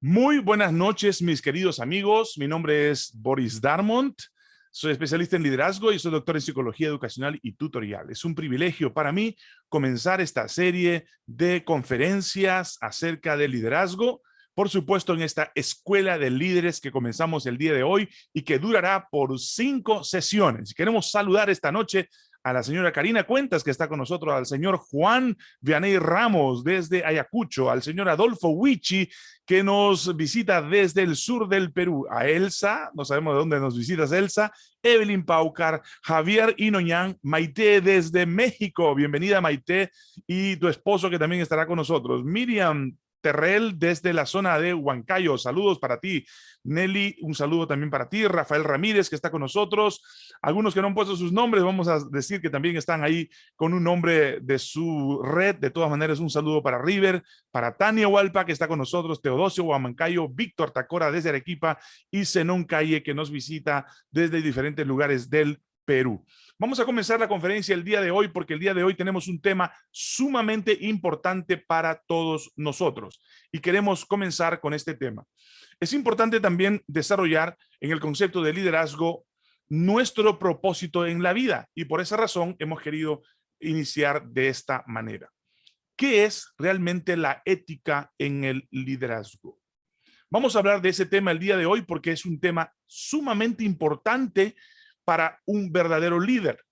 Muy buenas noches, mis queridos amigos. Mi nombre es Boris Darmont. Soy especialista en liderazgo y soy doctor en psicología educacional y tutorial. Es un privilegio para mí comenzar esta serie de conferencias acerca de liderazgo. Por supuesto, en esta escuela de líderes que comenzamos el día de hoy y que durará por cinco sesiones. Queremos saludar esta noche a la señora Karina Cuentas, que está con nosotros, al señor Juan Vianey Ramos desde Ayacucho, al señor Adolfo Huichi, que nos visita desde el sur del Perú, a Elsa, no sabemos de dónde nos visitas Elsa, Evelyn Paucar, Javier Inoñán, Maite desde México, bienvenida Maite, y tu esposo que también estará con nosotros, Miriam Terrell desde la zona de Huancayo. Saludos para ti. Nelly, un saludo también para ti. Rafael Ramírez, que está con nosotros. Algunos que no han puesto sus nombres, vamos a decir que también están ahí con un nombre de su red. De todas maneras, un saludo para River, para Tania Hualpa, que está con nosotros, Teodosio Huamancayo, Víctor Tacora desde Arequipa y Zenón Calle, que nos visita desde diferentes lugares del Perú. Vamos a comenzar la conferencia el día de hoy porque el día de hoy tenemos un tema sumamente importante para todos nosotros y queremos comenzar con este tema. Es importante también desarrollar en el concepto de liderazgo nuestro propósito en la vida y por esa razón hemos querido iniciar de esta manera. ¿Qué es realmente la ética en el liderazgo? Vamos a hablar de ese tema el día de hoy porque es un tema sumamente importante para un verdadero líder.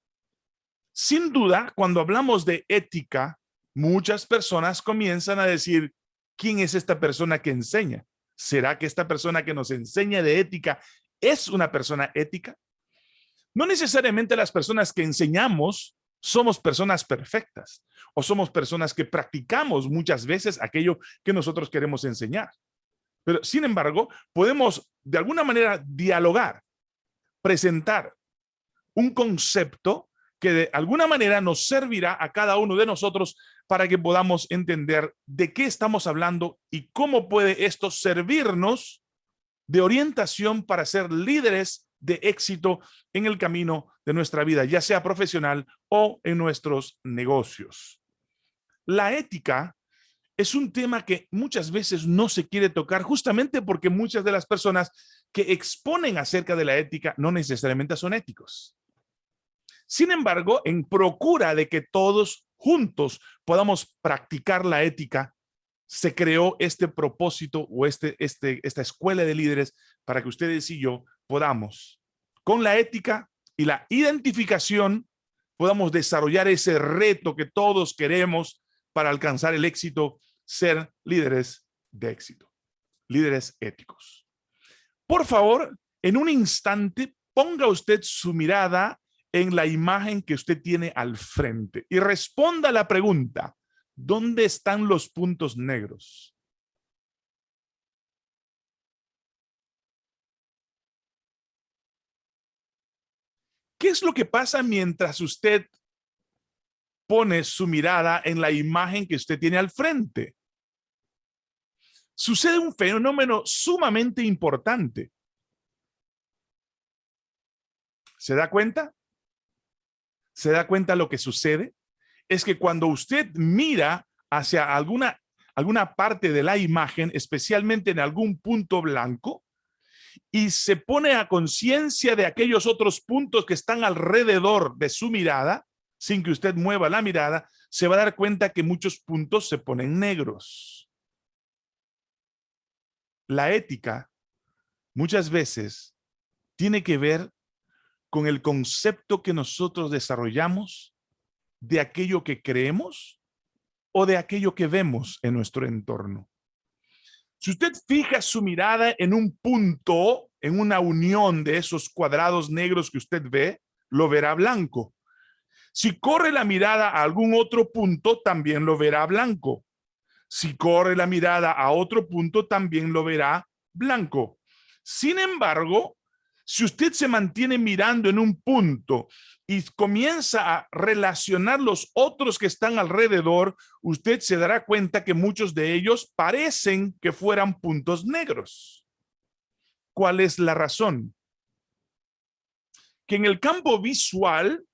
Sin duda, cuando hablamos de ética, muchas personas comienzan a decir, ¿quién es esta persona que enseña? ¿Será que esta persona que nos enseña de ética es una persona ética? No necesariamente las personas que enseñamos somos personas perfectas o somos personas que practicamos muchas veces aquello que nosotros queremos enseñar. Pero sin embargo, podemos de alguna manera dialogar, presentar un concepto que de alguna manera nos servirá a cada uno de nosotros para que podamos entender de qué estamos hablando y cómo puede esto servirnos de orientación para ser líderes de éxito en el camino de nuestra vida, ya sea profesional o en nuestros negocios. La ética es un tema que muchas veces no se quiere tocar justamente porque muchas de las personas que exponen acerca de la ética no necesariamente son éticos. Sin embargo, en procura de que todos juntos podamos practicar la ética, se creó este propósito o este, este, esta escuela de líderes para que ustedes y yo podamos, con la ética y la identificación, podamos desarrollar ese reto que todos queremos para alcanzar el éxito, ser líderes de éxito, líderes éticos. Por favor, en un instante, ponga usted su mirada en la imagen que usted tiene al frente y responda la pregunta, ¿dónde están los puntos negros? ¿Qué es lo que pasa mientras usted pone su mirada en la imagen que usted tiene al frente? Sucede un fenómeno sumamente importante. ¿Se da cuenta? Se da cuenta lo que sucede es que cuando usted mira hacia alguna, alguna parte de la imagen, especialmente en algún punto blanco, y se pone a conciencia de aquellos otros puntos que están alrededor de su mirada, sin que usted mueva la mirada, se va a dar cuenta que muchos puntos se ponen negros. La ética muchas veces tiene que ver con el concepto que nosotros desarrollamos de aquello que creemos o de aquello que vemos en nuestro entorno. Si usted fija su mirada en un punto, en una unión de esos cuadrados negros que usted ve, lo verá blanco. Si corre la mirada a algún otro punto, también lo verá blanco. Si corre la mirada a otro punto, también lo verá blanco. Sin embargo, si usted se mantiene mirando en un punto y comienza a relacionar los otros que están alrededor, usted se dará cuenta que muchos de ellos parecen que fueran puntos negros. ¿Cuál es la razón? Que en el campo visual,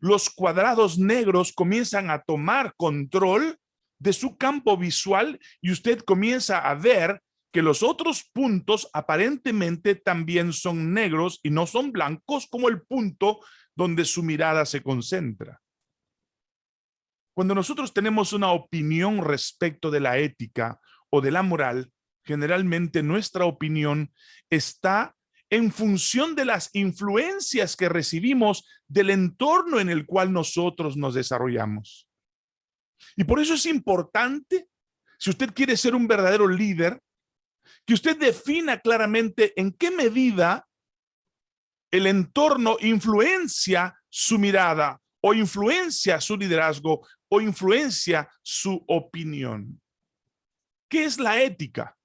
los cuadrados negros comienzan a tomar control de su campo visual y usted comienza a ver que los otros puntos aparentemente también son negros y no son blancos como el punto donde su mirada se concentra. Cuando nosotros tenemos una opinión respecto de la ética o de la moral, generalmente nuestra opinión está en función de las influencias que recibimos del entorno en el cual nosotros nos desarrollamos. Y por eso es importante, si usted quiere ser un verdadero líder, que usted defina claramente en qué medida el entorno influencia su mirada o influencia su liderazgo o influencia su opinión. ¿Qué es la ética?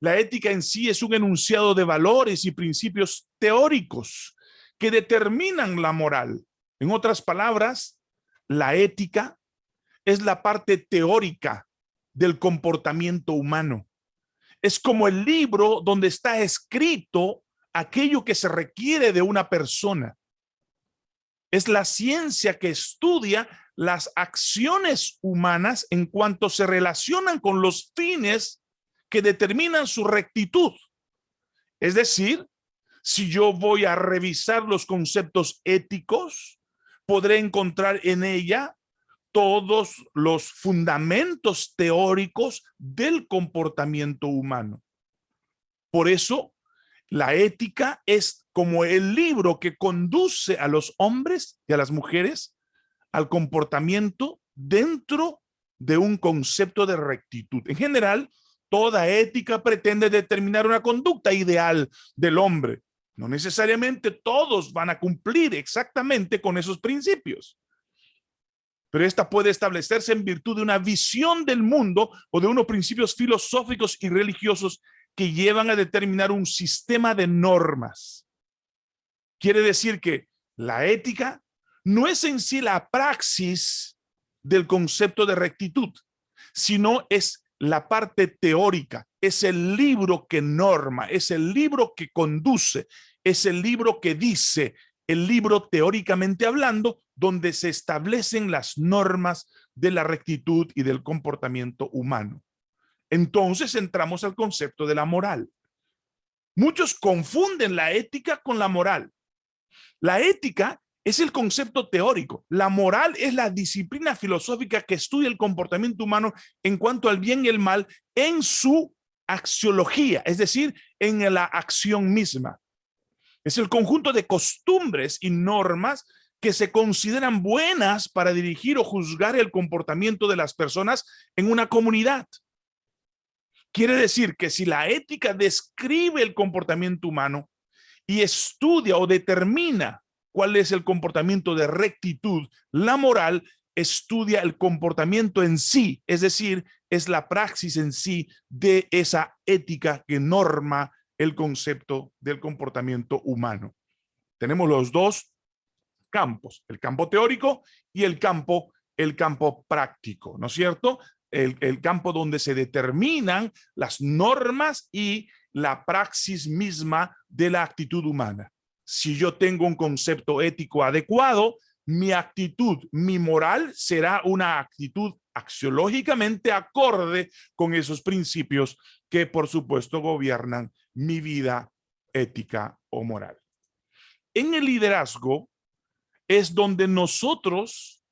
La ética en sí es un enunciado de valores y principios teóricos que determinan la moral. En otras palabras, la ética es la parte teórica del comportamiento humano. Es como el libro donde está escrito aquello que se requiere de una persona. Es la ciencia que estudia las acciones humanas en cuanto se relacionan con los fines que determinan su rectitud. Es decir, si yo voy a revisar los conceptos éticos, podré encontrar en ella todos los fundamentos teóricos del comportamiento humano. Por eso, la ética es como el libro que conduce a los hombres y a las mujeres al comportamiento dentro de un concepto de rectitud. En general, Toda ética pretende determinar una conducta ideal del hombre. No necesariamente todos van a cumplir exactamente con esos principios. Pero esta puede establecerse en virtud de una visión del mundo o de unos principios filosóficos y religiosos que llevan a determinar un sistema de normas. Quiere decir que la ética no es en sí la praxis del concepto de rectitud, sino es la parte teórica, es el libro que norma, es el libro que conduce, es el libro que dice, el libro teóricamente hablando, donde se establecen las normas de la rectitud y del comportamiento humano. Entonces entramos al concepto de la moral. Muchos confunden la ética con la moral. La ética es el concepto teórico. La moral es la disciplina filosófica que estudia el comportamiento humano en cuanto al bien y el mal en su axiología, es decir, en la acción misma. Es el conjunto de costumbres y normas que se consideran buenas para dirigir o juzgar el comportamiento de las personas en una comunidad. Quiere decir que si la ética describe el comportamiento humano y estudia o determina cuál es el comportamiento de rectitud. La moral estudia el comportamiento en sí, es decir, es la praxis en sí de esa ética que norma el concepto del comportamiento humano. Tenemos los dos campos, el campo teórico y el campo, el campo práctico, ¿no es cierto? El, el campo donde se determinan las normas y la praxis misma de la actitud humana si yo tengo un concepto ético adecuado, mi actitud, mi moral será una actitud axiológicamente acorde con esos principios que por supuesto gobiernan mi vida ética o moral. En el liderazgo es donde nosotros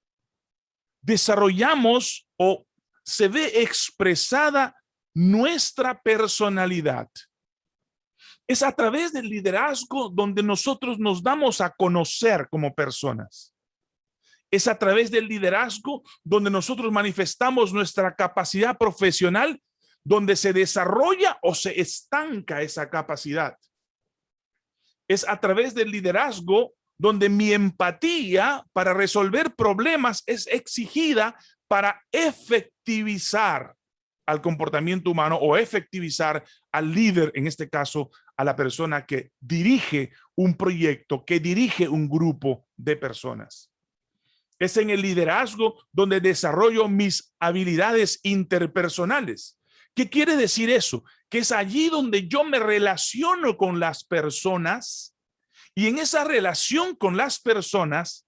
desarrollamos o se ve expresada nuestra personalidad. Es a través del liderazgo donde nosotros nos damos a conocer como personas. Es a través del liderazgo donde nosotros manifestamos nuestra capacidad profesional, donde se desarrolla o se estanca esa capacidad. Es a través del liderazgo donde mi empatía para resolver problemas es exigida para efectivizar al comportamiento humano o efectivizar al líder, en este caso, a la persona que dirige un proyecto, que dirige un grupo de personas. Es en el liderazgo donde desarrollo mis habilidades interpersonales. ¿Qué quiere decir eso? Que es allí donde yo me relaciono con las personas y en esa relación con las personas,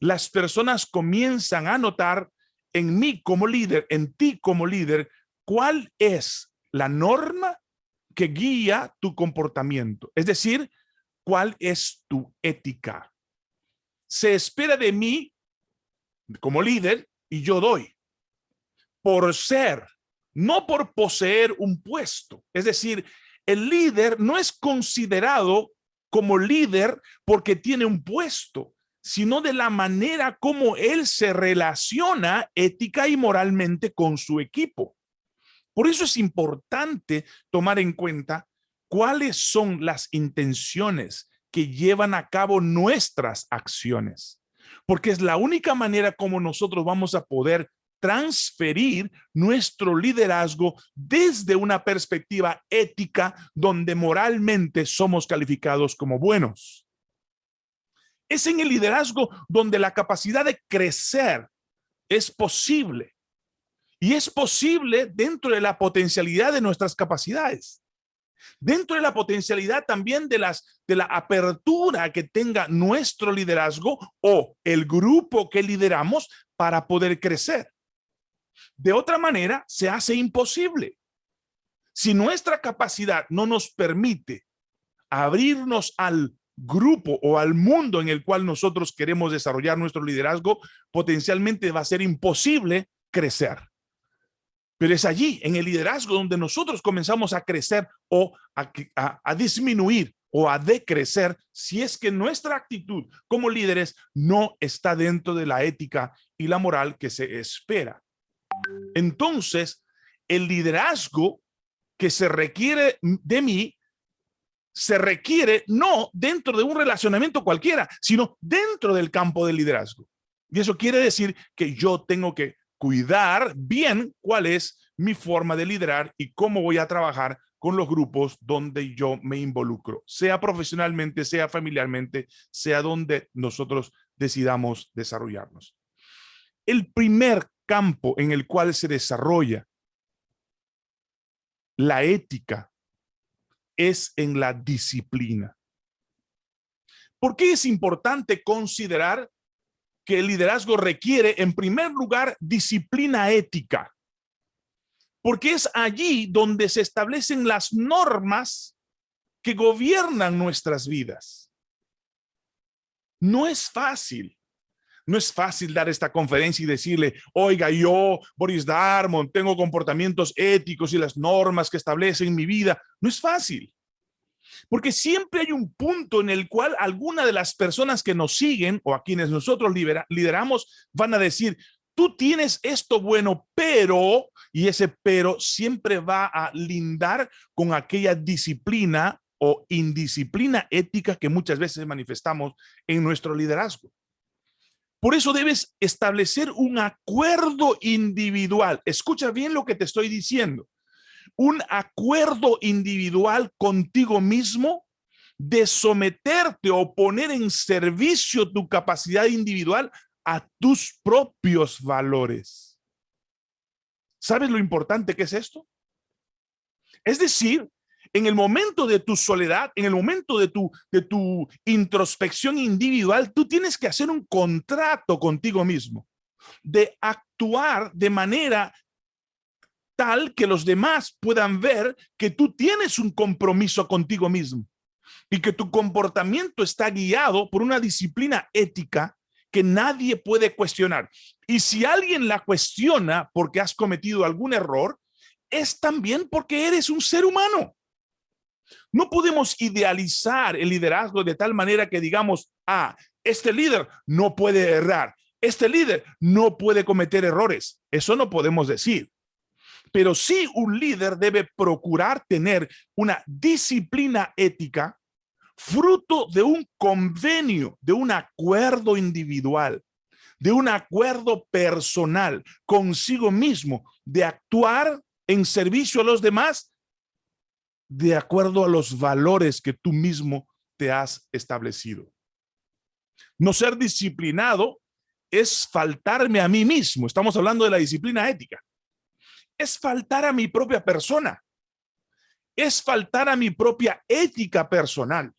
las personas comienzan a notar en mí como líder, en ti como líder, cuál es la norma que guía tu comportamiento. Es decir, cuál es tu ética. Se espera de mí como líder y yo doy por ser, no por poseer un puesto. Es decir, el líder no es considerado como líder porque tiene un puesto, sino de la manera como él se relaciona ética y moralmente con su equipo. Por eso es importante tomar en cuenta cuáles son las intenciones que llevan a cabo nuestras acciones, porque es la única manera como nosotros vamos a poder transferir nuestro liderazgo desde una perspectiva ética donde moralmente somos calificados como buenos. Es en el liderazgo donde la capacidad de crecer es posible. Y es posible dentro de la potencialidad de nuestras capacidades. Dentro de la potencialidad también de, las, de la apertura que tenga nuestro liderazgo o el grupo que lideramos para poder crecer. De otra manera, se hace imposible. Si nuestra capacidad no nos permite abrirnos al grupo o al mundo en el cual nosotros queremos desarrollar nuestro liderazgo, potencialmente va a ser imposible crecer. Pero es allí, en el liderazgo, donde nosotros comenzamos a crecer o a, disminuir o a decrecer si es que nuestra actitud como líderes no está dentro de la ética y la moral que se espera. Entonces, el liderazgo que se requiere de mí se requiere no dentro de un relacionamiento cualquiera, sino dentro del campo del liderazgo. Y eso quiere decir que yo tengo que cuidar bien cuál es mi forma de liderar y cómo voy a trabajar con los grupos donde yo me involucro, sea profesionalmente, sea familiarmente, sea donde nosotros decidamos desarrollarnos. El primer campo en el cual se desarrolla la ética es en la disciplina. ¿Por qué es importante considerar que el liderazgo requiere, en primer lugar, disciplina ética? Porque es allí donde se establecen las normas que gobiernan nuestras vidas. No es fácil. No es fácil dar esta conferencia y decirle, oiga, yo, Boris Darmon, tengo comportamientos éticos y las normas que establecen mi vida. No es fácil. Porque siempre hay un punto en el cual alguna de las personas que nos siguen o a quienes nosotros lideramos van a decir, tú tienes esto bueno, pero, y ese pero siempre va a lindar con aquella disciplina o indisciplina ética que muchas veces manifestamos en nuestro liderazgo. Por eso debes establecer un acuerdo individual. Escucha bien lo que te estoy diciendo. Un acuerdo individual contigo mismo de someterte o poner en servicio tu capacidad individual a tus propios valores. ¿Sabes lo importante que es esto? Es decir, en el momento de tu soledad, en el momento de tu, de tu introspección individual, tú tienes que hacer un contrato contigo mismo de actuar de manera tal que los demás puedan ver que tú tienes un compromiso contigo mismo y que tu comportamiento está guiado por una disciplina ética que nadie puede cuestionar. Y si alguien la cuestiona porque has cometido algún error, es también porque eres un ser humano. No podemos idealizar el liderazgo de tal manera que digamos, ah, este líder no puede errar, este líder no puede cometer errores. Eso no podemos decir. Pero sí un líder debe procurar tener una disciplina ética fruto de un convenio, de un acuerdo individual, de un acuerdo personal consigo mismo, de actuar en servicio a los demás de acuerdo a los valores que tú mismo te has establecido. No ser disciplinado es faltarme a mí mismo. Estamos hablando de la disciplina ética. Es faltar a mi propia persona. Es faltar a mi propia ética personal.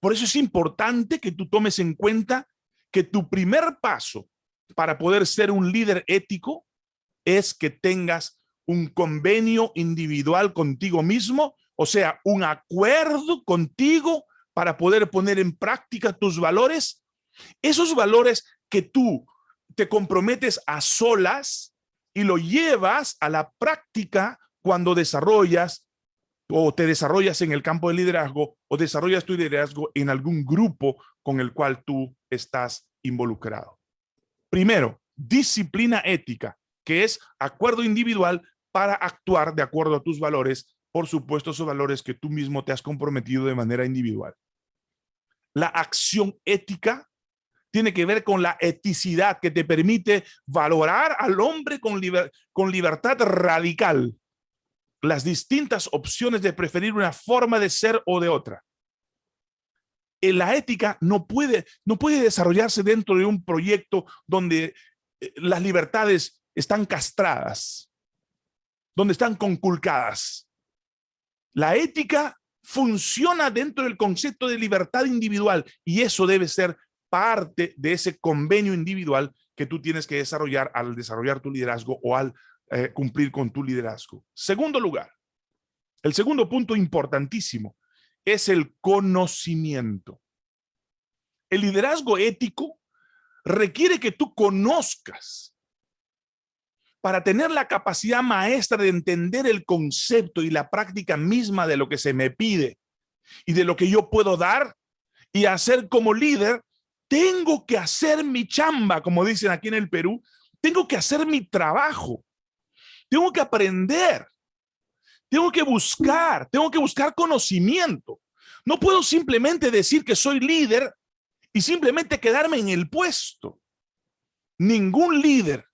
Por eso es importante que tú tomes en cuenta que tu primer paso para poder ser un líder ético es que tengas un convenio individual contigo mismo, o sea, un acuerdo contigo para poder poner en práctica tus valores, esos valores que tú te comprometes a solas y lo llevas a la práctica cuando desarrollas o te desarrollas en el campo de liderazgo o desarrollas tu liderazgo en algún grupo con el cual tú estás involucrado. Primero, disciplina ética, que es acuerdo individual para actuar de acuerdo a tus valores, por supuesto, esos valores que tú mismo te has comprometido de manera individual. La acción ética tiene que ver con la eticidad que te permite valorar al hombre con, con libertad radical, las distintas opciones de preferir una forma de ser o de otra. En la ética no puede, no puede desarrollarse dentro de un proyecto donde eh, las libertades están castradas, donde están conculcadas. La ética funciona dentro del concepto de libertad individual y eso debe ser parte de ese convenio individual que tú tienes que desarrollar al desarrollar tu liderazgo o al eh, cumplir con tu liderazgo. Segundo lugar, el segundo punto importantísimo es el conocimiento. El liderazgo ético requiere que tú conozcas para tener la capacidad maestra de entender el concepto y la práctica misma de lo que se me pide y de lo que yo puedo dar y hacer como líder, tengo que hacer mi chamba, como dicen aquí en el Perú, tengo que hacer mi trabajo, tengo que aprender, tengo que buscar, tengo que buscar conocimiento. No puedo simplemente decir que soy líder y simplemente quedarme en el puesto. Ningún líder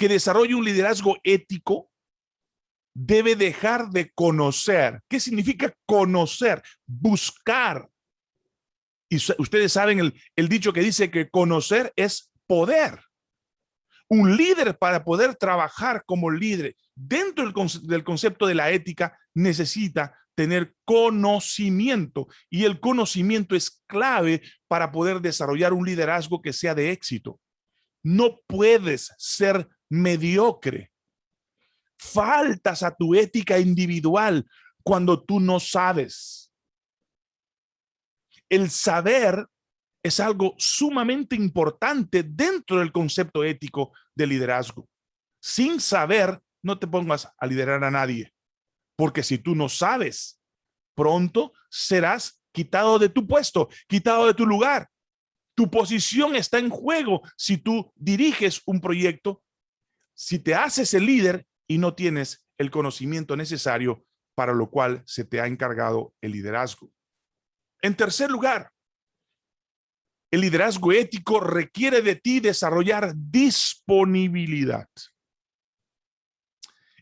que desarrolle un liderazgo ético debe dejar de conocer. ¿Qué significa conocer? Buscar. Y ustedes saben el, el dicho que dice que conocer es poder. Un líder para poder trabajar como líder dentro del, del concepto de la ética necesita tener conocimiento y el conocimiento es clave para poder desarrollar un liderazgo que sea de éxito. No puedes ser mediocre. Faltas a tu ética individual cuando tú no sabes. El saber es algo sumamente importante dentro del concepto ético de liderazgo. Sin saber, no te pongas a liderar a nadie, porque si tú no sabes, pronto serás quitado de tu puesto, quitado de tu lugar. Tu posición está en juego si tú diriges un proyecto si te haces el líder y no tienes el conocimiento necesario para lo cual se te ha encargado el liderazgo. En tercer lugar, el liderazgo ético requiere de ti desarrollar disponibilidad.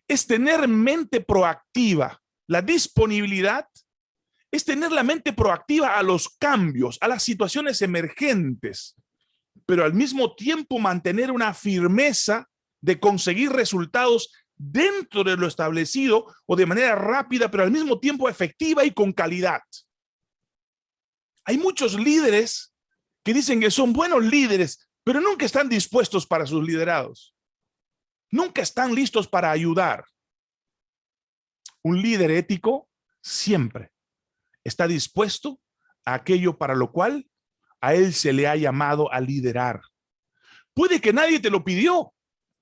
Es tener mente proactiva. La disponibilidad es tener la mente proactiva a los cambios, a las situaciones emergentes, pero al mismo tiempo mantener una firmeza de conseguir resultados dentro de lo establecido o de manera rápida, pero al mismo tiempo efectiva y con calidad. Hay muchos líderes que dicen que son buenos líderes, pero nunca están dispuestos para sus liderados. Nunca están listos para ayudar. Un líder ético siempre está dispuesto a aquello para lo cual a él se le ha llamado a liderar. Puede que nadie te lo pidió,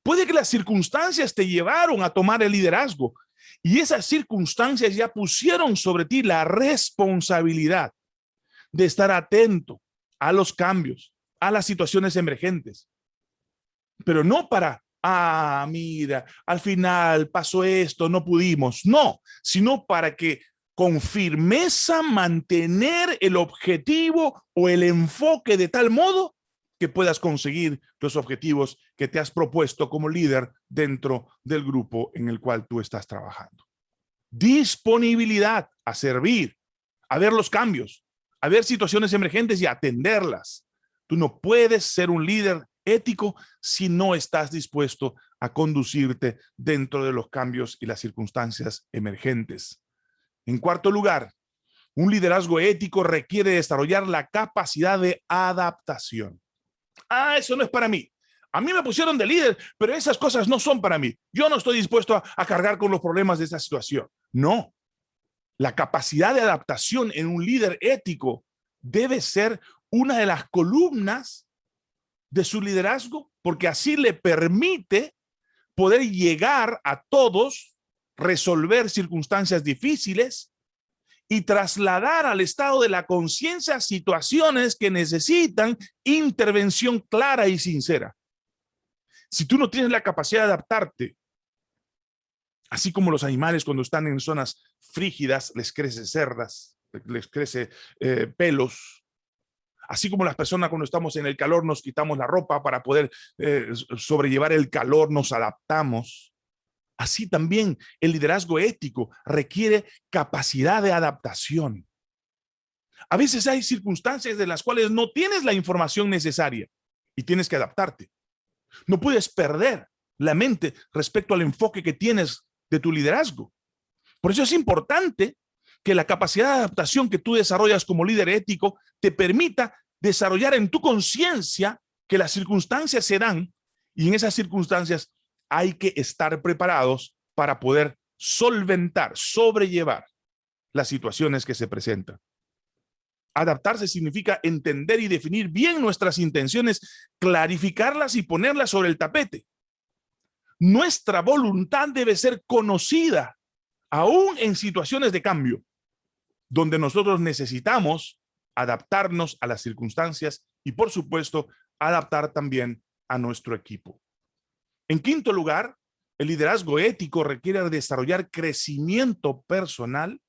Puede que las circunstancias te llevaron a tomar el liderazgo y esas circunstancias ya pusieron sobre ti la responsabilidad de estar atento a los cambios, a las situaciones emergentes. Pero no para, ah, mira, al final pasó esto, no pudimos. No, sino para que con firmeza mantener el objetivo o el enfoque de tal modo que puedas conseguir los objetivos que te has propuesto como líder dentro del grupo en el cual tú estás trabajando. Disponibilidad a servir, a ver los cambios, a ver situaciones emergentes y atenderlas. Tú no puedes ser un líder ético si no estás dispuesto a conducirte dentro de los cambios y las circunstancias emergentes. En cuarto lugar, un liderazgo ético requiere desarrollar la capacidad de adaptación. Ah, eso no es para mí. A mí me pusieron de líder, pero esas cosas no son para mí. Yo no estoy dispuesto a, cargar con los problemas de esta situación. No. La capacidad de adaptación en un líder ético debe ser una de las columnas de su liderazgo, porque así le permite poder llegar a todos, resolver circunstancias difíciles y trasladar al estado de la conciencia situaciones que necesitan intervención clara y sincera. Si tú no tienes la capacidad de adaptarte, así como los animales cuando están en zonas frígidas les crece cerdas, les crece eh, pelos, así como las personas cuando estamos en el calor nos quitamos la ropa para poder eh, sobrellevar el calor, nos adaptamos. Así también el liderazgo ético requiere capacidad de adaptación. A veces hay circunstancias de las cuales no tienes la información necesaria y tienes que adaptarte. No puedes perder la mente respecto al enfoque que tienes de tu liderazgo. Por eso es importante que la capacidad de adaptación que tú desarrollas como líder ético te permita desarrollar en tu conciencia que las circunstancias se dan y en esas circunstancias hay que estar preparados para poder solventar, sobrellevar las situaciones que se presentan. Adaptarse significa entender y definir bien nuestras intenciones, clarificarlas y ponerlas sobre el tapete. Nuestra voluntad debe ser conocida, aún en situaciones de cambio, donde nosotros necesitamos adaptarnos a las circunstancias y, por supuesto, adaptar también a nuestro equipo. En quinto lugar, el liderazgo ético requiere desarrollar crecimiento personal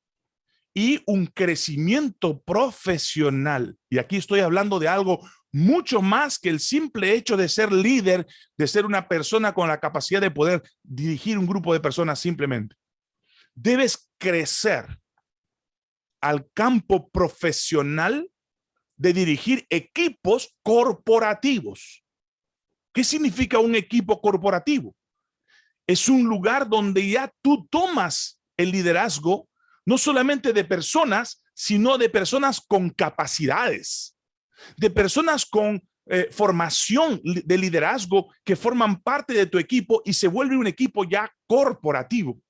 y un crecimiento profesional. Y aquí estoy hablando de algo mucho más que el simple hecho de ser líder, de ser una persona con la capacidad de poder dirigir un grupo de personas simplemente. Debes crecer al campo profesional de dirigir equipos corporativos. ¿Qué significa un equipo corporativo? Es un lugar donde ya tú tomas el liderazgo, no solamente de personas, sino de personas con capacidades, de personas con eh, formación de liderazgo que forman parte de tu equipo y se vuelve un equipo ya corporativo.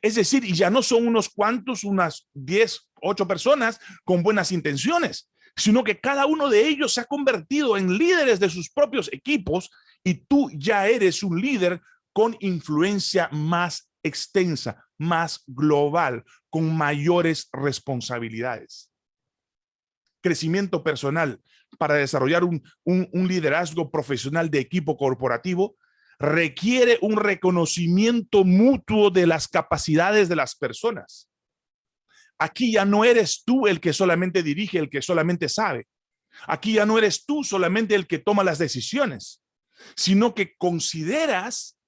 Es decir, y ya no son unos cuantos, unas 10, 8 personas con buenas intenciones, sino que cada uno de ellos se ha convertido en líderes de sus propios equipos y tú ya eres un líder con influencia más extensa, más global, con mayores responsabilidades. Crecimiento personal para desarrollar un, un liderazgo profesional de equipo corporativo requiere un reconocimiento mutuo de las capacidades de las personas. Aquí ya no eres tú el que solamente dirige, el que solamente sabe. Aquí ya no eres tú solamente el que toma las decisiones, sino que consideras,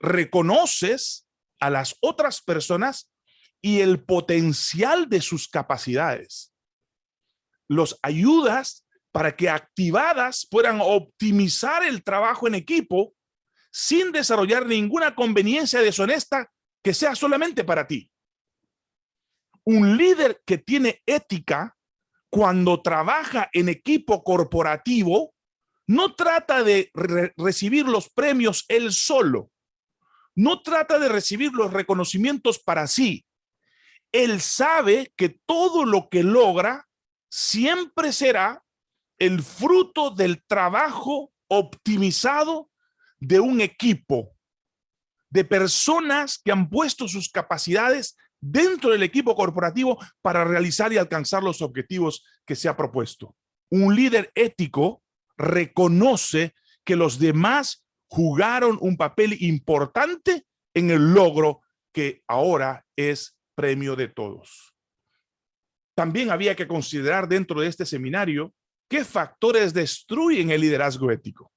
reconoces a las otras personas y el potencial de sus capacidades. Los ayudas para que activadas puedan optimizar el trabajo en equipo sin desarrollar ninguna conveniencia deshonesta que sea solamente para ti un líder que tiene ética cuando trabaja en equipo corporativo no trata de recibir los premios él solo. No trata de recibir los reconocimientos para sí. Él sabe que todo lo que logra siempre será el fruto del trabajo optimizado de un equipo, de personas que han puesto sus capacidades dentro del equipo corporativo para realizar y alcanzar los objetivos que se ha propuesto. Un líder ético reconoce que los demás jugaron un papel importante en el logro que ahora es premio de todos. También había que considerar dentro de este seminario qué factores destruyen el liderazgo ético.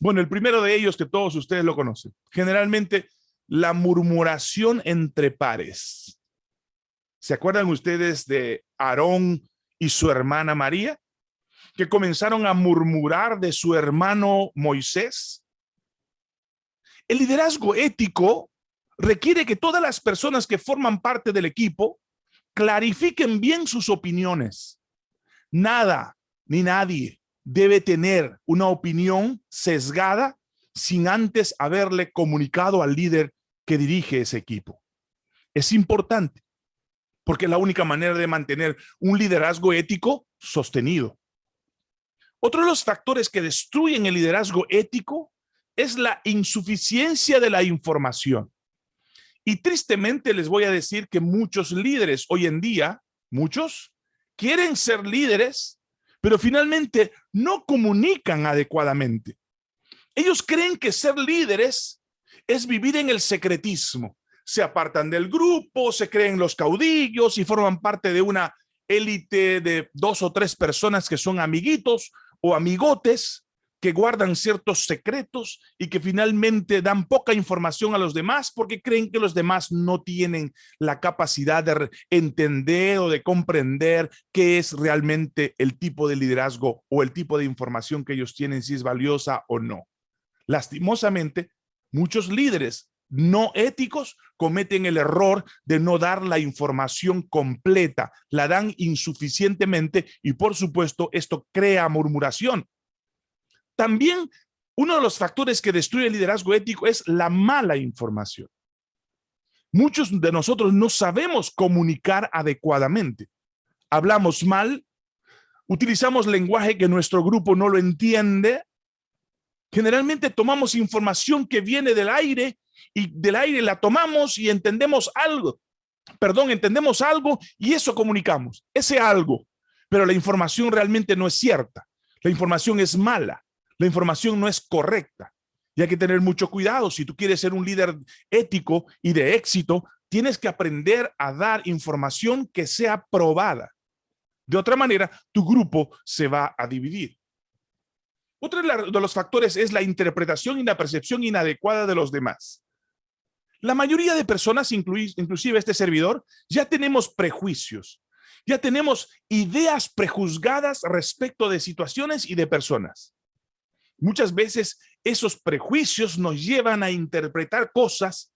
Bueno, el primero de ellos que todos ustedes lo conocen. Generalmente la murmuración entre pares. ¿Se acuerdan ustedes de Aarón y su hermana María? Que comenzaron a murmurar de su hermano Moisés. El liderazgo ético requiere que todas las personas que forman parte del equipo clarifiquen bien sus opiniones. Nada ni nadie debe tener una opinión sesgada sin antes haberle comunicado al líder dirige ese equipo. Es importante porque es la única manera de mantener un liderazgo ético sostenido. Otro de los factores que destruyen el liderazgo ético es la insuficiencia de la información. Y tristemente les voy a decir que muchos líderes hoy en día, muchos, quieren ser líderes, pero finalmente no comunican adecuadamente. Ellos creen que ser líderes es vivir en el secretismo. Se apartan del grupo, se creen los caudillos y forman parte de una élite de dos o tres personas que son amiguitos o amigotes que guardan ciertos secretos y que finalmente dan poca información a los demás porque creen que los demás no tienen la capacidad de entender o de comprender qué es realmente el tipo de liderazgo o el tipo de información que ellos tienen, si es valiosa o no. Lastimosamente, muchos líderes no éticos cometen el error de no dar la información completa, la dan insuficientemente y por supuesto esto crea murmuración. También uno de los factores que destruye el liderazgo ético es la mala información. Muchos de nosotros no sabemos comunicar adecuadamente. Hablamos mal, utilizamos lenguaje que nuestro grupo no lo entiende. Generalmente tomamos información que viene del aire y del aire la tomamos y entendemos algo. Perdón, entendemos algo y eso comunicamos, ese algo. Pero la información realmente no es cierta. La información es mala. La información no es correcta. Y hay que tener mucho cuidado. Si tú quieres ser un líder ético y de éxito, tienes que aprender a dar información que sea probada. De otra manera, tu grupo se va a dividir. Otro de los factores es la interpretación y la percepción inadecuada de los demás. La mayoría de personas, inclusive este servidor, ya tenemos prejuicios, ya tenemos ideas prejuzgadas respecto de situaciones y de personas. Muchas veces esos prejuicios nos llevan a interpretar cosas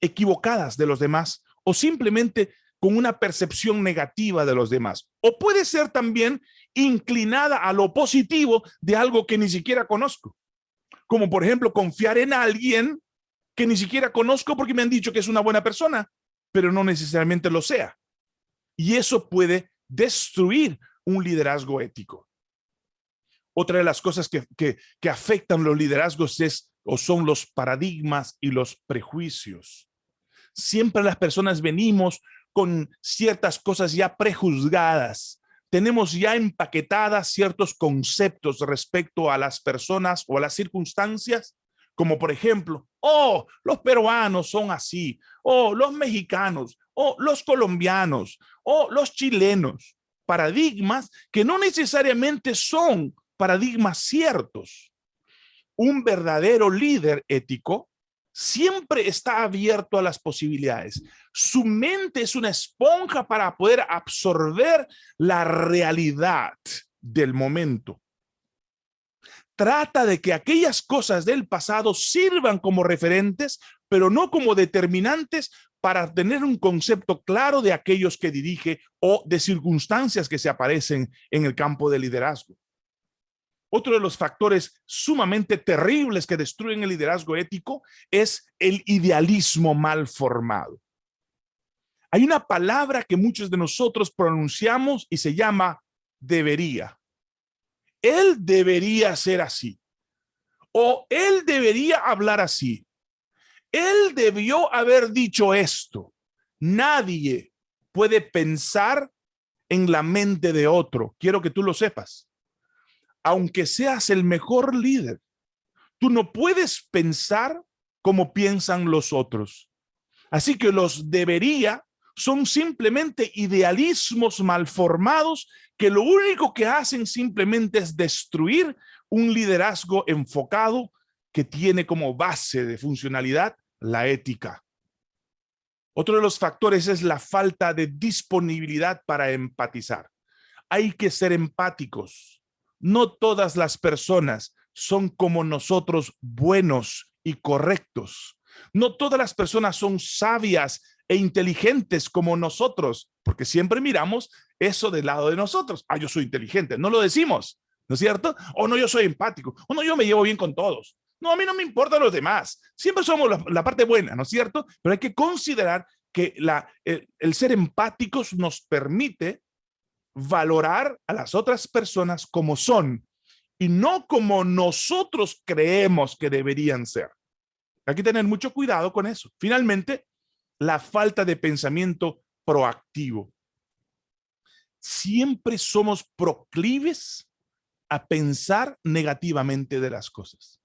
equivocadas de los demás o simplemente con una percepción negativa de los demás. O puede ser también inclinada a lo positivo de algo que ni siquiera conozco. Como por ejemplo confiar en alguien que ni siquiera conozco porque me han dicho que es una buena persona, pero no necesariamente lo sea. Y eso puede destruir un liderazgo ético. Otra de las cosas que, que, afectan los liderazgos es o son los paradigmas y los prejuicios. Siempre las personas venimos con ciertas cosas ya prejuzgadas. Tenemos ya empaquetadas ciertos conceptos respecto a las personas o a las circunstancias como por ejemplo, oh, los peruanos son así, oh, los mexicanos, oh, los colombianos, oh, los chilenos. Paradigmas que no necesariamente son paradigmas ciertos. Un verdadero líder ético siempre está abierto a las posibilidades. Su mente es una esponja para poder absorber la realidad del momento trata de que aquellas cosas del pasado sirvan como referentes, pero no como determinantes para tener un concepto claro de aquellos que dirige o de circunstancias que se aparecen en el campo de liderazgo. Otro de los factores sumamente terribles que destruyen el liderazgo ético es el idealismo mal formado. Hay una palabra que muchos de nosotros pronunciamos y se llama debería él debería ser así. O él debería hablar así. Él debió haber dicho esto. Nadie puede pensar en la mente de otro. Quiero que tú lo sepas. Aunque seas el mejor líder, tú no puedes pensar como piensan los otros. Así que los debería son simplemente idealismos malformados que lo único que hacen simplemente es destruir un liderazgo enfocado que tiene como base de funcionalidad la ética. Otro de los factores es la falta de disponibilidad para empatizar. Hay que ser empáticos. No todas las personas son como nosotros buenos y correctos. No todas las personas son sabias e inteligentes como nosotros, porque siempre miramos eso del lado de nosotros. Ah, yo soy inteligente. No lo decimos, ¿no es cierto? O no, yo soy empático, o no, yo me llevo bien con todos. No, a mí no me importan los demás. Siempre somos la, parte buena, ¿no es cierto? Pero hay que considerar que el ser empáticos nos permite valorar a las otras personas como son y no como nosotros creemos que deberían ser. Hay que tener mucho cuidado con eso. Finalmente, la falta de pensamiento proactivo. Siempre somos proclives a pensar negativamente de las cosas.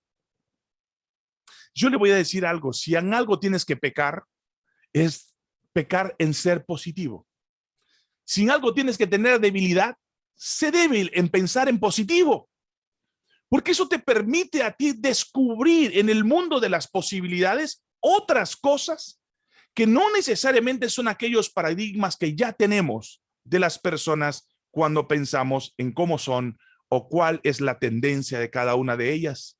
Yo le voy a decir algo, si en algo tienes que pecar, es pecar en ser positivo. Si en algo tienes que tener debilidad, sé débil en pensar en positivo. Porque eso te permite a ti descubrir en el mundo de las posibilidades otras cosas que no necesariamente son aquellos paradigmas que ya tenemos de las personas cuando pensamos en cómo son o cuál es la tendencia de cada una de ellas.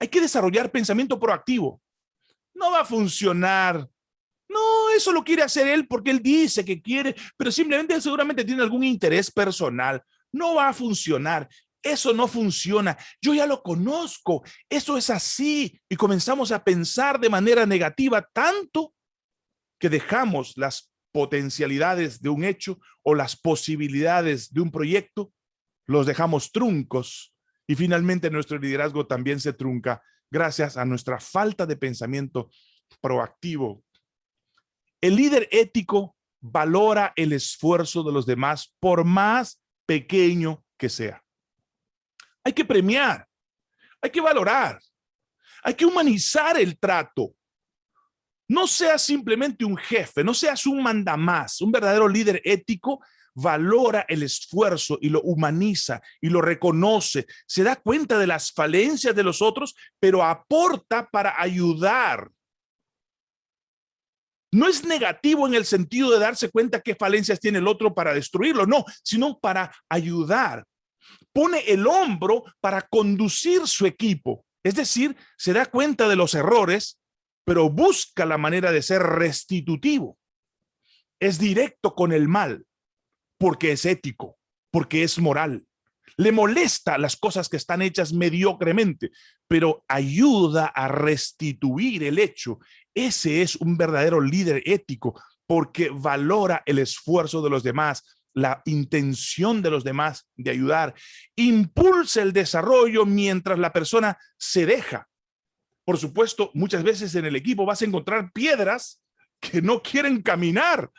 Hay que desarrollar pensamiento proactivo. No va a funcionar. No, eso lo quiere hacer él porque él dice que quiere, pero simplemente seguramente tiene algún interés personal. No va a funcionar. Eso no funciona. Yo ya lo conozco. Eso es así. Y comenzamos a pensar de manera negativa tanto que dejamos las potencialidades de un hecho o las posibilidades de un proyecto, los dejamos truncos y finalmente nuestro liderazgo también se trunca gracias a nuestra falta de pensamiento proactivo. El líder ético valora el esfuerzo de los demás por más pequeño que sea. Hay que premiar, hay que valorar, hay que humanizar el trato. No seas simplemente un jefe, no seas un mandamás, un verdadero líder ético valora el esfuerzo y lo humaniza y lo reconoce, se da cuenta de las falencias de los otros, pero aporta para ayudar. No es negativo en el sentido de darse cuenta qué falencias tiene el otro para destruirlo, no, sino para ayudar. Pone el hombro para conducir su equipo. Es decir, se da cuenta de los errores, pero busca la manera de ser restitutivo. Es directo con el mal porque es ético, porque es moral. Le molesta las cosas que están hechas mediocremente, pero ayuda a restituir el hecho. Ese es un verdadero líder ético porque valora el esfuerzo de los demás, la intención de los demás de ayudar, impulsa el desarrollo mientras la persona se deja. Por supuesto, muchas veces en el equipo vas a encontrar piedras que no quieren caminar,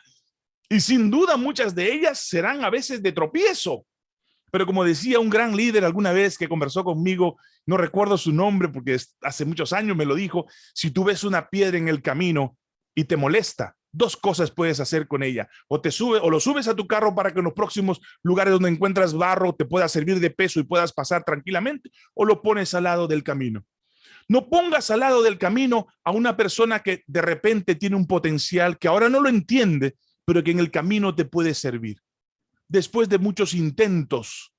y sin duda muchas de ellas serán a veces de tropiezo. Pero como decía un gran líder alguna vez que conversó conmigo, no recuerdo su nombre porque hace muchos años me lo dijo, si tú ves una piedra en el camino y te molesta, dos cosas puedes hacer con ella. O te sube o lo subes a tu carro para que en los próximos lugares donde encuentras barro te pueda servir de peso y puedas pasar tranquilamente, o lo pones al lado del camino. No pongas al lado del camino a una persona que de repente tiene un potencial que ahora no lo entiende, pero que en el camino te puede servir. Después de muchos intentos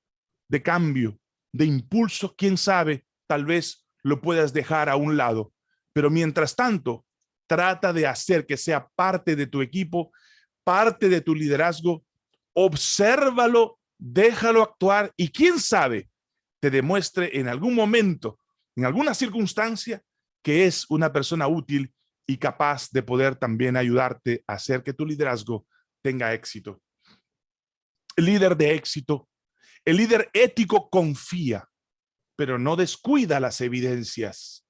de cambio, de impulso, quién sabe, tal vez lo puedas dejar a un lado. Pero mientras tanto, trata de hacer que sea parte de tu equipo, parte de tu liderazgo, obsérvalo, déjalo actuar y quién sabe, te demuestre en algún momento, en alguna circunstancia, que es una persona útil y capaz de poder también ayudarte a hacer que tu liderazgo tenga éxito. El líder de éxito, el líder ético confía, pero no descuida las evidencias.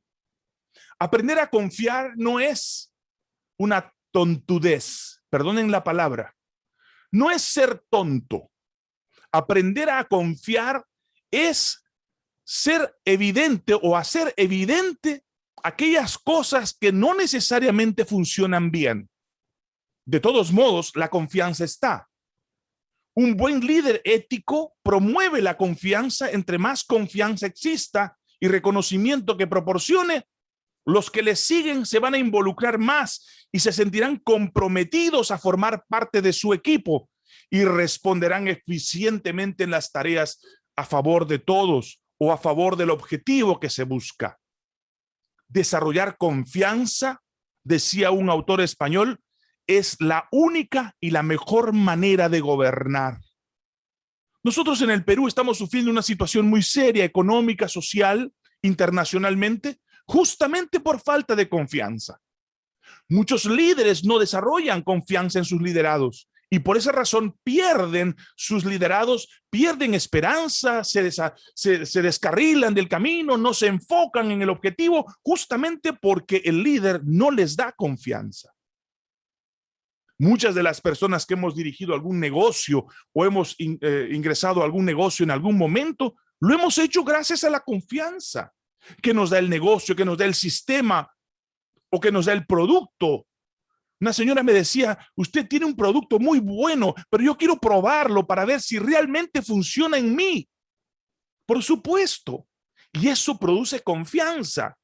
Aprender a confiar no es una tontudez, perdonen la palabra, no es ser tonto. Aprender a confiar es ser evidente o hacer evidente aquellas cosas que no necesariamente funcionan bien. De todos modos, la confianza está. Un buen líder ético promueve la confianza entre más confianza exista y reconocimiento que proporcione, los que le siguen se van a involucrar más y se sentirán comprometidos a formar parte de su equipo y responderán eficientemente en las tareas a favor de todos o a favor del objetivo que se busca. Desarrollar confianza, decía un autor español, es la única y la mejor manera de gobernar. Nosotros en el Perú estamos sufriendo una situación muy seria, económica, social, internacionalmente, justamente por falta de confianza. Muchos líderes no desarrollan confianza en sus liderados y por esa razón pierden sus liderados, pierden esperanza, se, se, descarrilan del camino, no se enfocan en el objetivo, justamente porque el líder no les da confianza. Muchas de las personas que hemos dirigido algún negocio o hemos eh, ingresado a algún negocio en algún momento, lo hemos hecho gracias a la confianza que nos da el negocio, que nos da el sistema o que nos da el producto. Una señora me decía, usted tiene un producto muy bueno, pero yo quiero probarlo para ver si realmente funciona en mí. Por supuesto. Y eso produce confianza.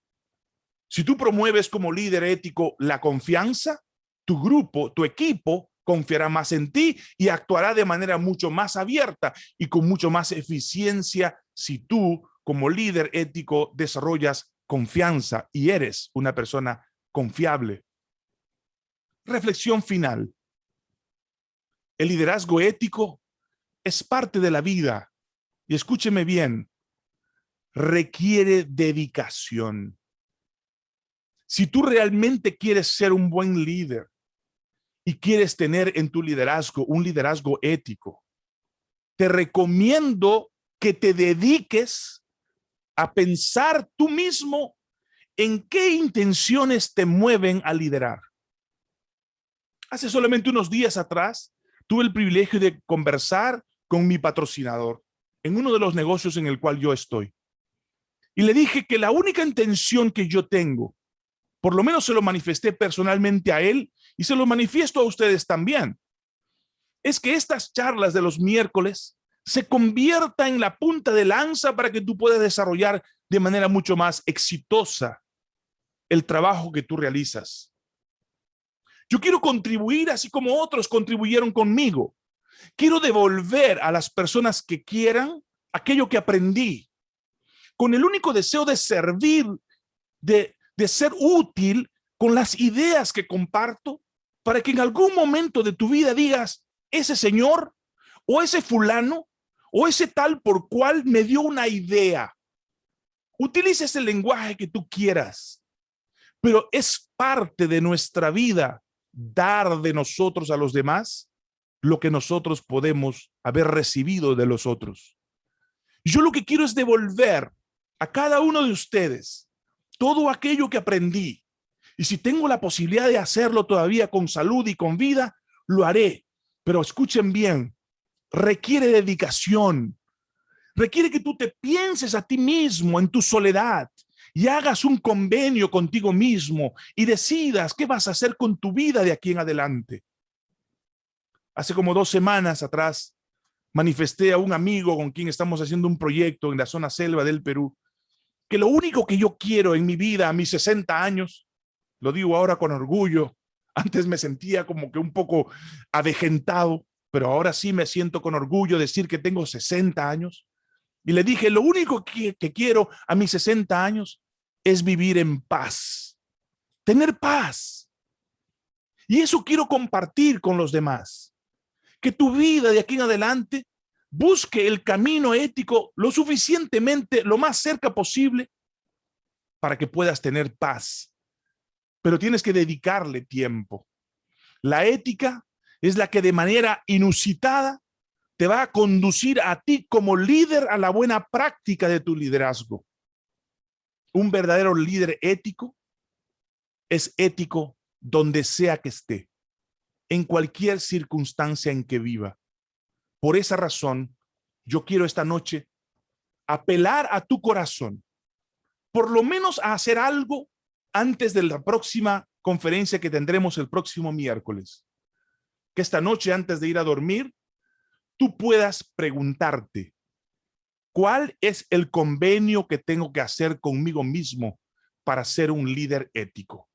Si tú promueves como líder ético la confianza, tu grupo, tu equipo confiará más en ti y actuará de manera mucho más abierta y con mucho más eficiencia si tú como líder ético desarrollas confianza y eres una persona confiable. Reflexión final. El liderazgo ético es parte de la vida y escúcheme bien, requiere dedicación. Si tú realmente quieres ser un buen líder, y quieres tener en tu liderazgo un liderazgo ético, te recomiendo que te dediques a pensar tú mismo en qué intenciones te mueven a liderar. Hace solamente unos días atrás, tuve el privilegio de conversar con mi patrocinador en uno de los negocios en el cual yo estoy. Y le dije que la única intención que yo tengo por lo menos se lo manifesté personalmente a él y se lo manifiesto a ustedes también. Es que estas charlas de los miércoles se convierta en la punta de lanza para que tú puedas desarrollar de manera mucho más exitosa el trabajo que tú realizas. Yo quiero contribuir así como otros contribuyeron conmigo. Quiero devolver a las personas que quieran aquello que aprendí, con el único deseo de servir, de de ser útil con las ideas que comparto para que en algún momento de tu vida digas, ese señor o ese fulano o ese tal por cual me dio una idea. Utiliza ese lenguaje que tú quieras, pero es parte de nuestra vida dar de nosotros a los demás lo que nosotros podemos haber recibido de los otros. Yo lo que quiero es devolver a cada uno de ustedes todo aquello que aprendí. Y si tengo la posibilidad de hacerlo todavía con salud y con vida, lo haré. Pero escuchen bien, requiere dedicación. Requiere que tú te pienses a ti mismo en tu soledad y hagas un convenio contigo mismo y decidas qué vas a hacer con tu vida de aquí en adelante. Hace como dos semanas atrás manifesté a un amigo con quien estamos haciendo un proyecto en la zona selva del Perú que lo único que yo quiero en mi vida a mis 60 años, lo digo ahora con orgullo, antes me sentía como que un poco avejentado, pero ahora sí me siento con orgullo decir que tengo 60 años. Y le dije, lo único que, que quiero a mis 60 años es vivir en paz, tener paz. Y eso quiero compartir con los demás. Que tu vida de aquí en adelante busque el camino ético lo suficientemente, lo más cerca posible para que puedas tener paz. Pero tienes que dedicarle tiempo. La ética es la que de manera inusitada te va a conducir a ti como líder a la buena práctica de tu liderazgo. Un verdadero líder ético es ético donde sea que esté, en cualquier circunstancia en que viva. Por esa razón, yo quiero esta noche apelar a tu corazón, por lo menos a hacer algo antes de la próxima conferencia que tendremos el próximo miércoles. Que esta noche, antes de ir a dormir, tú puedas preguntarte, ¿cuál es el convenio que tengo que hacer conmigo mismo para ser un líder ético?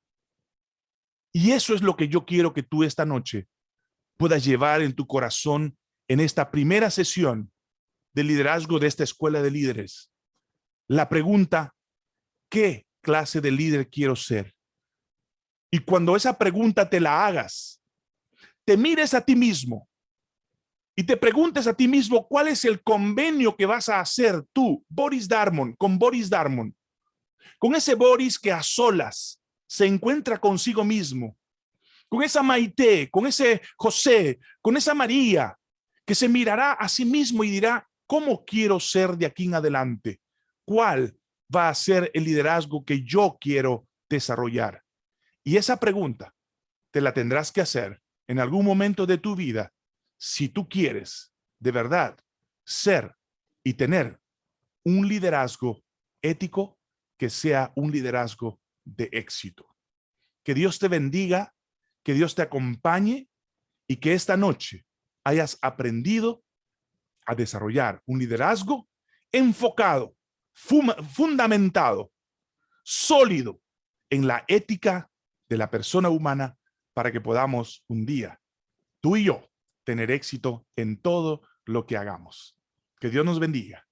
Y eso es lo que yo quiero que tú esta noche puedas llevar en tu corazón en esta primera sesión de liderazgo de esta escuela de líderes. La pregunta, ¿qué clase de líder quiero ser? Y cuando esa pregunta te la hagas, te mires a ti mismo y te preguntes a ti mismo cuál es el convenio que vas a hacer tú, Boris Darmon, con Boris Darmon, con ese Boris que a solas se encuentra consigo mismo, con esa Maite, con ese José, con esa María, que se mirará a sí mismo y dirá, ¿cómo quiero ser de aquí en adelante? ¿Cuál va a ser el liderazgo que yo quiero desarrollar? Y esa pregunta te la tendrás que hacer en algún momento de tu vida si tú quieres de verdad ser y tener un liderazgo ético que sea un liderazgo de éxito. Que Dios te bendiga, que Dios te acompañe y que esta noche hayas aprendido a desarrollar un liderazgo enfocado, fundamentado, sólido en la ética de la persona humana para que podamos un día, tú y yo, tener éxito en todo lo que hagamos. Que Dios nos bendiga.